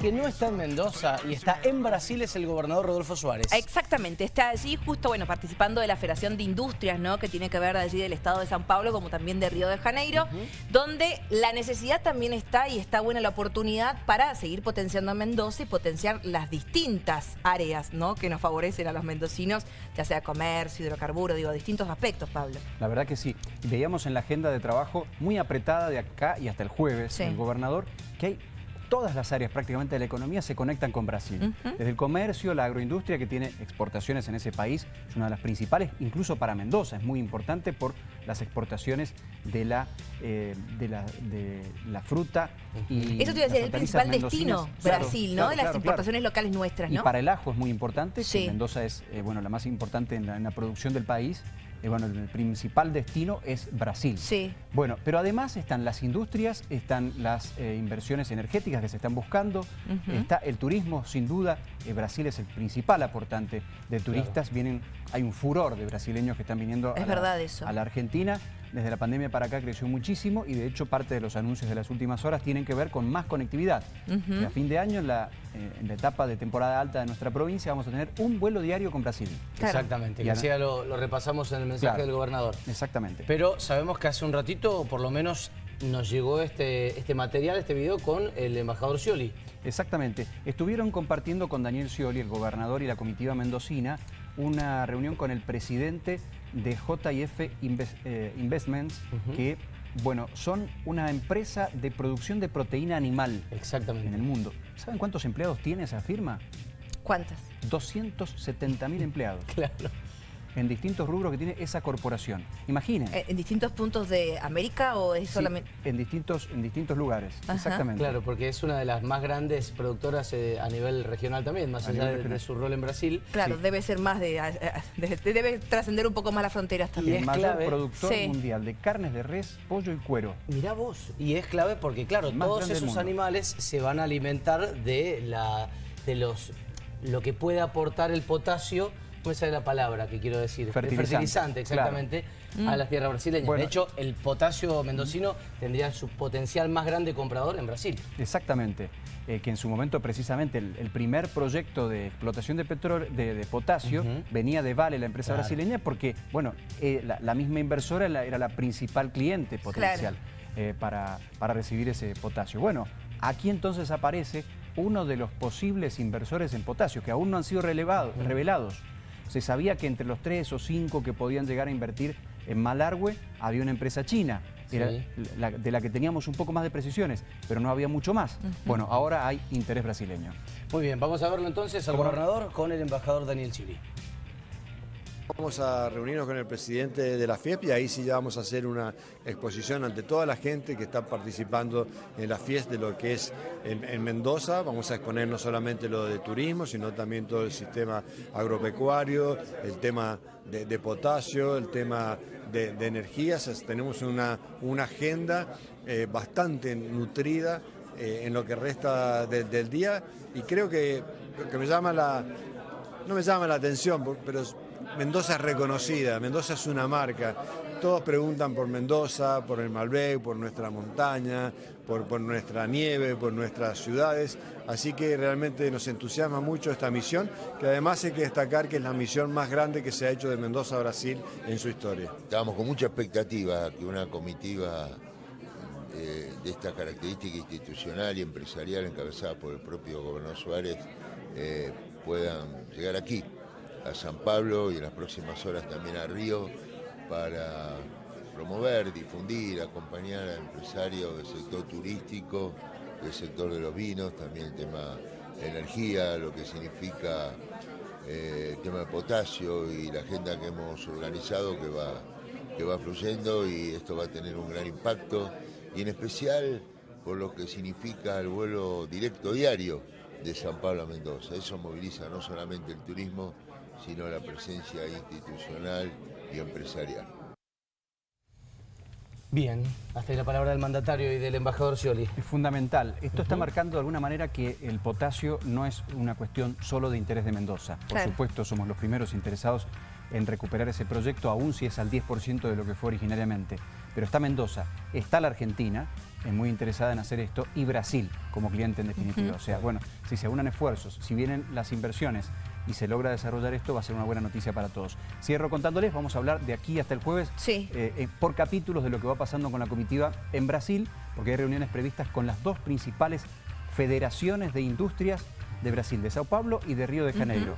que no está en Mendoza y está en Brasil es el gobernador Rodolfo Suárez. Exactamente, está allí justo bueno participando de la Federación de Industrias, ¿no? Que tiene que ver allí del estado de San Pablo como también de Río de Janeiro, donde la necesidad también está y está buena la oportunidad para seguir potenciando a Mendoza y potenciar las distintas áreas, ¿no? Que nos favorecen a los mendocinos, ya sea comercio, hidrocarburos, digo, distintos aspectos, Pablo. La verdad que sí. Veíamos en la agenda de trabajo muy apretada de acá y hasta el jueves, Sí. el gobernador, que hay todas las áreas prácticamente de la economía se conectan con Brasil. Desde el comercio, la agroindustria que tiene exportaciones en ese país, es una de las principales, incluso para Mendoza, es muy importante por las exportaciones de la, eh, de la, de la fruta y Eso te iba a decir, el principal destino. Claro, Brasil, ¿no? de las claro, importaciones locales nuestras, Y ¿no? para el ajo es muy importante, Sí. Mendoza es eh, bueno, la más importante en la, en la producción del país. Eh, bueno, el principal destino es Brasil. Sí. Bueno, pero además están las industrias, están las eh, inversiones energéticas que se están buscando, está el turismo, sin duda. Eh, Brasil es el principal aportante de turistas. Vienen, hay un furor de brasileños que están viniendo Es a, la, verdad eso. a la Argentina. Desde la pandemia para acá creció muchísimo y de hecho parte de los anuncios de las últimas horas tienen que ver con más conectividad. Que A fin de año, en la, eh, en la etapa de temporada alta de nuestra provincia, vamos a tener un vuelo diario con Brasil. Claro. Exactamente, Y así ya lo, lo repasamos en el mensaje Claro. del gobernador. Exactamente. Pero sabemos que hace un ratito, por lo menos, nos llegó este, este material, este video, con el embajador Scioli. Exactamente. Estuvieron compartiendo con Daniel Scioli, el gobernador y la comitiva mendocina, una reunión con el presidente de JF Inves- eh, Investments, que, bueno, son una empresa de producción de proteína animal Exactamente. en el mundo. ¿Saben cuántos empleados tiene esa firma? ¿Cuántas? 270 mil empleados Claro. En distintos rubros que tiene esa corporación. Imaginen. Eh, ¿En distintos puntos de América o es Sí, solamente...? en, distintos, en distintos lugares, Ajá. exactamente. Claro, porque es una de las más grandes productoras eh, a nivel regional también, más A allá de, su rol en Brasil. Claro, Sí. debe ser más de, de- de- Debe trascender un poco más las fronteras Y también. el es mayor clave. productor Sí. mundial de carnes de res, pollo y cuero. Mirá vos, y es clave porque, claro, El más todos esos animales se van a alimentar de la de los lo que puede aportar el potasio, ¿cómo sale la palabra que quiero decir? Fertilizante, fertilizante, exactamente, a las tierras brasileñas. Bueno. de hecho, el potasio mendocino tendría su potencial más grande comprador en Brasil. Exactamente, eh, que en su momento precisamente el, el primer proyecto de explotación de petróleo, de, de potasio, venía de Vale, la empresa Claro. brasileña, porque, bueno, eh, la, la misma inversora era la, era la principal cliente potencial eh, para, para recibir ese potasio. Bueno, aquí entonces aparece uno de los posibles inversores en potasio, que aún no han sido relevados- revelados. Se sabía que entre los tres o cinco que podían llegar a invertir en Malargüe había una empresa china, era Sí. la- de la que teníamos un poco más de precisiones, pero no había mucho más. Bueno, ahora hay interés brasileño. Muy bien, vamos a verlo entonces al gobernador con el embajador Daniel Chili. Vamos a reunirnos con el presidente de la FIEP y ahí sí ya vamos a hacer una exposición ante toda la gente que está participando en la FIES de lo que es en, en Mendoza. Vamos a exponer no solamente lo de turismo, sino también todo el sistema agropecuario, el tema de, potasio, el tema de, de energías. Tenemos una, agenda eh, bastante nutrida eh, en lo que resta de- del día y creo que, que me llama la, no me llama la atención, pero Mendoza es reconocida, Mendoza es una marca. Todos preguntan por Mendoza, por el Malbec, por nuestra montaña, por, nuestra nieve, por nuestras ciudades. Así que realmente nos entusiasma mucho esta misión, que además hay que destacar que es la misión más grande que se ha hecho de Mendoza a Brasil en su historia. Estábamos con mucha expectativa que una comitiva eh, de esta característica institucional y empresarial encabezada por el propio gobernador Suárez eh, puedan llegar aquí, a San Pablo y en las próximas horas también a Río para promover, difundir, acompañar a empresarios del sector turístico, del sector de los vinos, también el tema energía, lo que significa eh, el tema de potasio y la agenda que hemos organizado que va, que va fluyendo y esto va a tener un gran impacto y en especial por lo que significa el vuelo directo diario de San Pablo a Mendoza. Eso moviliza no solamente el turismo, sino la presencia institucional y empresarial. Bien, hasta ahí la palabra del mandatario y del embajador Scioli. Es fundamental. Esto está marcando de alguna manera que el potasio no es una cuestión solo de interés de Mendoza. Por Claro. supuesto, somos los primeros interesados en recuperar ese proyecto, aún si es al 10% de lo que fue originariamente. Pero está Mendoza, está la Argentina es muy interesada en hacer esto y Brasil como cliente en definitiva. O sea, bueno, si se unan esfuerzos, si vienen las inversiones y se logra desarrollar esto, va a ser una buena noticia para todos. Cierro contándoles, vamos a hablar de aquí hasta el jueves sí. eh, eh, por capítulos de lo que va pasando con la comitiva en Brasil, porque hay reuniones previstas con las dos principales federaciones de industrias de Brasil, de Sao Paulo y de Río de Janeiro.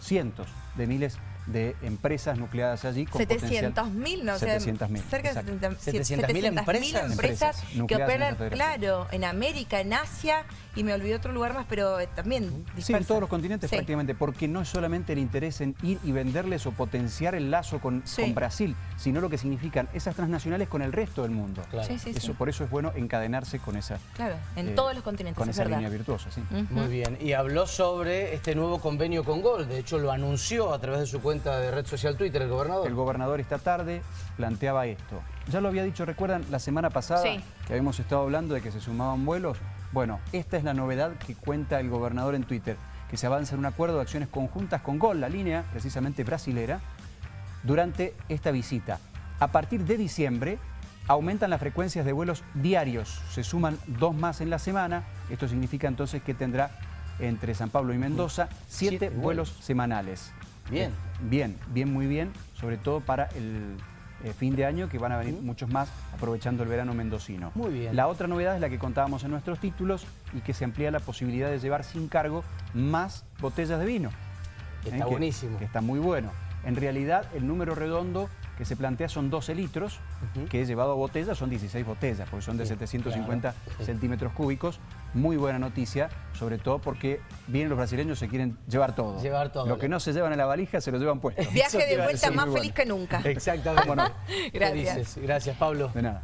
Cientos de miles de empresas nucleadas allí. 700 mil, no sé, cerca de 700 mil empresas, empresas que operan, claro, en América, en Asia y me olvidé otro lugar más, pero eh, también dispersas. Sí, en todos los continentes prácticamente, porque no es solamente el interés en ir y venderles o potenciar el lazo con, con Brasil, sino lo que significan esas transnacionales con el resto del mundo. Claro. Eso, por eso es bueno encadenarse con esa... Claro, en eh, todos los continentes, Con esa verdad. línea virtuosa, sí. Muy bien, y habló sobre este nuevo convenio con Gol, de hecho lo anunció a través de su cuenta de red social Twitter el gobernador. El gobernador esta tarde planteaba esto. Ya lo había dicho, recuerdan, la semana pasada que habíamos estado hablando de que se sumaban vuelos. Bueno, esta es la novedad que cuenta el gobernador en Twitter, que se avanza en un acuerdo de acciones conjuntas con Gol, la línea precisamente brasilera, durante esta visita. A partir de diciembre aumentan las frecuencias de vuelos diarios, se suman dos más en la semana, esto significa entonces que tendrá entre San Pablo y Mendoza siete, vuelos semanales. Bien. Bien, bien, muy bien, sobre todo para el eh, fin de año, que van a venir muchos más aprovechando el verano mendocino. Muy bien. La otra novedad es la que contábamos en nuestros títulos y que se amplía la posibilidad de llevar sin cargo más botellas de vino. Está ¿Eh? buenísimo. Que está muy bueno. En realidad, el número redondo que se plantea son 12 litros, que llevado a botella son 16 botellas, porque son de 750 centímetros cúbicos. Muy buena noticia, sobre todo porque vienen los brasileños se quieren llevar todo. Llevar todo. Lo que no se llevan en la valija se lo llevan puesto. Viaje de vuelta más feliz que nunca. Exactamente. Gracias. Gracias, Pablo. De nada.